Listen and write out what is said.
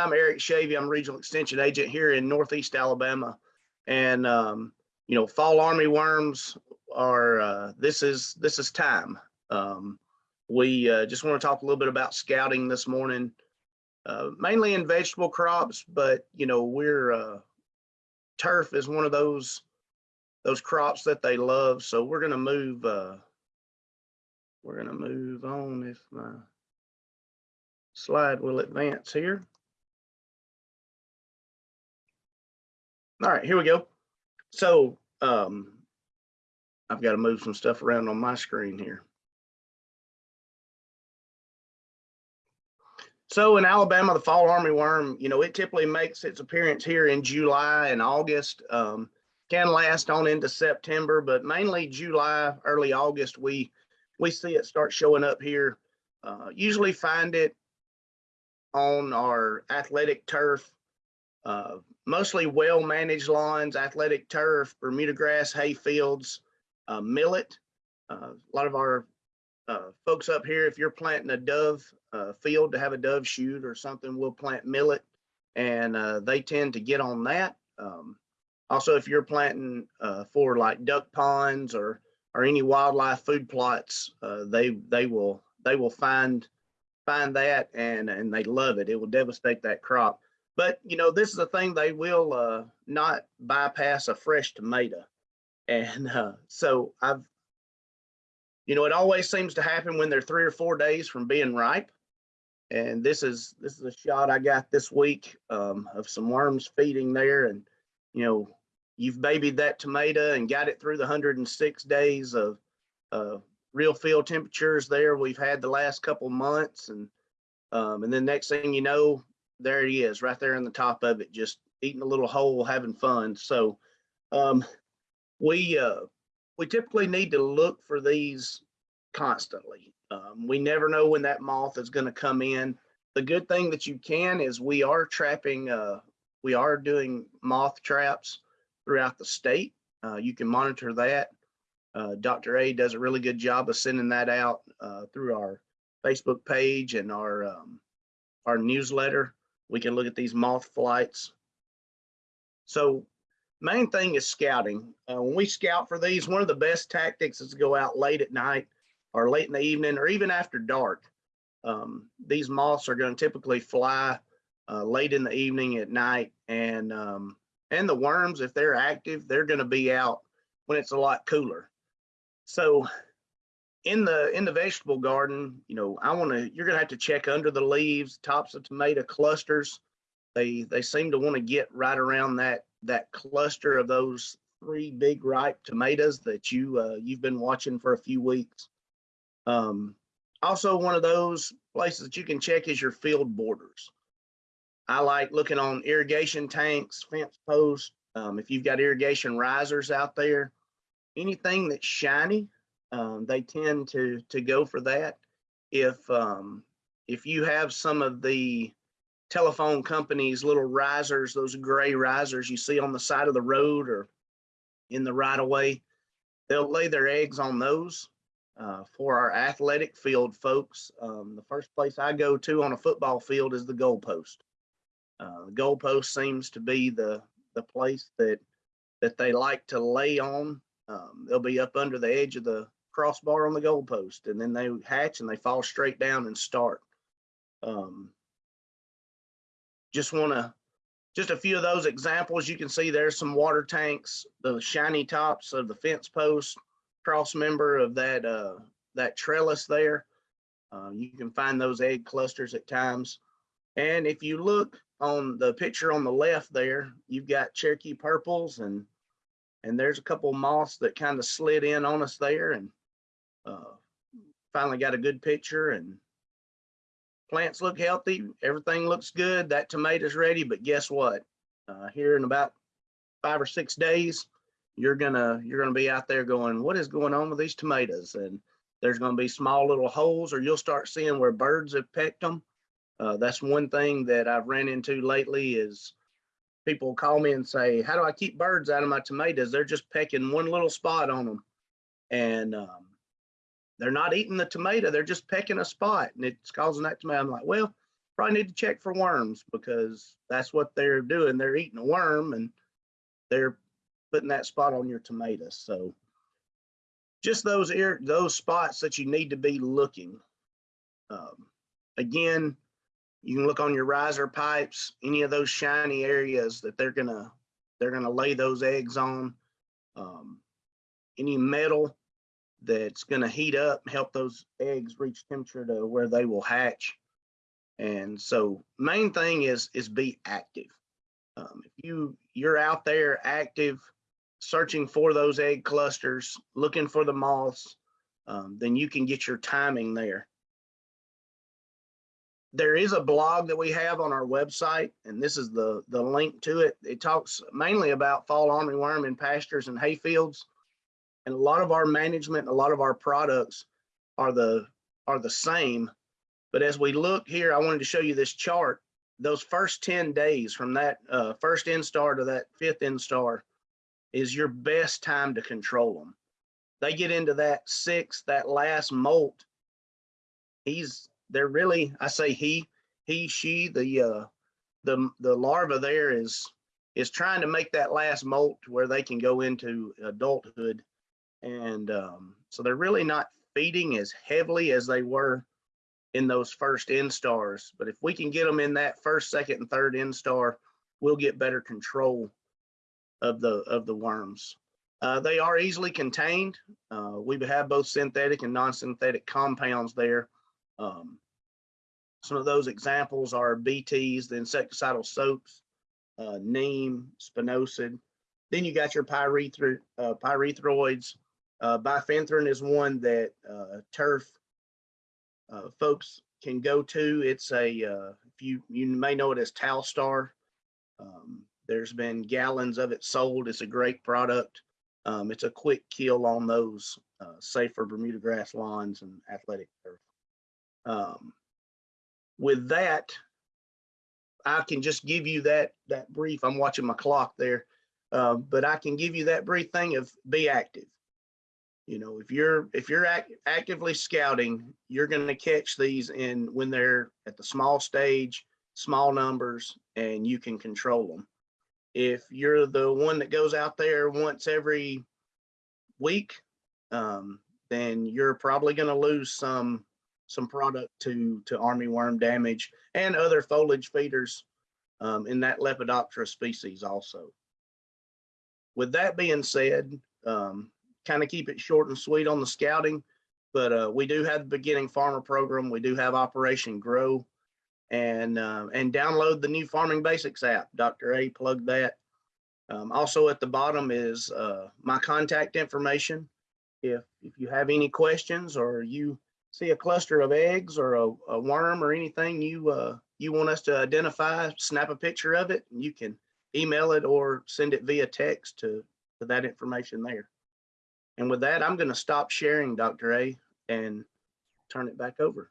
I'm Eric Schavey. I'm Regional Extension Agent here in Northeast Alabama. And, um, you know, fall army worms are, uh, this is, this is time. Um, we uh, just want to talk a little bit about scouting this morning, uh, mainly in vegetable crops, but, you know, we're, uh, turf is one of those, those crops that they love. So we're going to move, uh, we're going to move on if my slide will advance here. All right, here we go. So um, I've got to move some stuff around on my screen here. So in Alabama, the fall armyworm, you know, it typically makes its appearance here in July and August. Um, can last on into September, but mainly July, early August, we we see it start showing up here. Uh, usually find it on our athletic turf, uh, mostly well-managed lawns, athletic turf, Bermuda grass, hay fields, uh, millet. Uh, a lot of our uh, folks up here, if you're planting a dove uh, field to have a dove shoot or something, we'll plant millet and uh, they tend to get on that. Um, also, if you're planting for like duck ponds or or any wildlife food plots, they they will they will find find that and and they love it. It will devastate that crop. But you know, this is a thing they will uh, not bypass a fresh tomato. And uh, so I've, you know, it always seems to happen when they're three or four days from being ripe. And this is this is a shot I got this week um, of some worms feeding there. And you know, you've babied that tomato and got it through the 106 days of uh, real field temperatures there we've had the last couple months and um, and then next thing you know there he is right there in the top of it just eating a little hole having fun so um, we uh, we typically need to look for these constantly um, we never know when that moth is going to come in the good thing that you can is we are trapping uh, we are doing moth traps throughout the state uh, you can monitor that uh, Dr. A does a really good job of sending that out uh, through our Facebook page and our um, our newsletter. We can look at these moth flights. So main thing is scouting. Uh, when we scout for these, one of the best tactics is to go out late at night or late in the evening or even after dark. Um, these moths are going to typically fly uh, late in the evening at night and um, and the worms, if they're active, they're going to be out when it's a lot cooler. So in the in the vegetable garden, you know, I want to you're to have to check under the leaves, tops of tomato clusters. They they seem to want to get right around that that cluster of those three big ripe tomatoes that you uh, you've been watching for a few weeks. Um, also, one of those places that you can check is your field borders. I like looking on irrigation tanks, fence posts. Um, if you've got irrigation risers out there, anything that's shiny, um, they tend to to go for that. If um, if you have some of the telephone companies little risers, those gray risers you see on the side of the road or in the right of way, they'll lay their eggs on those. Uh, for our athletic field folks, um, the first place I go to on a football field is the goalpost. Uh, the goalpost seems to be the the place that that they like to lay on um, they'll be up under the edge of the crossbar on the goalpost and then they hatch and they fall straight down and start. Um, just want to, just a few of those examples. You can see there's some water tanks, the shiny tops of the fence post, cross member of that, uh, that trellis there. Uh, you can find those egg clusters at times. And if you look on the picture on the left there, you've got Cherokee purples and and there's a couple moths that kind of slid in on us there and uh, finally got a good picture and plants look healthy everything looks good that tomato's ready but guess what uh, here in about five or six days you're gonna you're gonna be out there going what is going on with these tomatoes and there's to be small little holes or you'll start seeing where birds have pecked them uh, that's one thing that i've ran into lately is people call me and say, how do I keep birds out of my tomatoes? They're just pecking one little spot on them. And um, they're not eating the tomato. They're just pecking a spot and it's causing that tomato. I'm like, well, probably need to check for worms because that's what they're doing. They're eating a worm and they're putting that spot on your tomatoes. So just those ear, those spots that you need to be looking. Um, again, you can look on your riser pipes, any of those shiny areas that they're gonna, they're gonna lay those eggs on. Um, any metal that's gonna heat up, help those eggs reach temperature to where they will hatch. And so main thing is, is be active. Um, if you, you're out there active, searching for those egg clusters, looking for the moths, um, then you can get your timing there. There is a blog that we have on our website, and this is the, the link to it. It talks mainly about fall armyworm in pastures and hay fields. And a lot of our management, a lot of our products are the, are the same. But as we look here, I wanted to show you this chart. Those first 10 days from that uh, first instar to that fifth instar, is your best time to control them. They get into that sixth, that last molt. He's they're really, I say he, he, she, the uh the the larva there is is trying to make that last molt where they can go into adulthood. And um, so they're really not feeding as heavily as they were in those first instars. But if we can get them in that first, second, and third instar, we'll get better control of the of the worms. Uh, they are easily contained. Uh, we have both synthetic and non-synthetic compounds there. Um, some of those examples are BTs, the insecticidal soaps, uh, neem, spinosad. Then you got your pyrethro uh, pyrethroids. Uh, bifenthrin is one that uh, turf uh, folks can go to. It's a, uh, you, you may know it as Talstar. Um, there's been gallons of it sold. It's a great product. Um, it's a quick kill on those uh, safer Bermuda grass lawns and athletic turf. Um, with that, I can just give you that that brief. I'm watching my clock there, uh, but I can give you that brief thing of be active. You know, if you're if you're act, actively scouting, you're going to catch these in when they're at the small stage, small numbers, and you can control them. If you're the one that goes out there once every week, um, then you're probably going to lose some some product to to army worm damage and other foliage feeders um, in that Lepidoptera species also. With that being said, um, kind of keep it short and sweet on the scouting, but uh, we do have the beginning farmer program. We do have Operation Grow and uh, and download the new Farming Basics app. Dr. A plugged that. Um, also at the bottom is uh, my contact information. If if you have any questions or you see a cluster of eggs or a, a worm or anything you uh, you want us to identify, snap a picture of it, and you can email it or send it via text to, to that information there. And with that, I'm going to stop sharing, Dr. A, and turn it back over.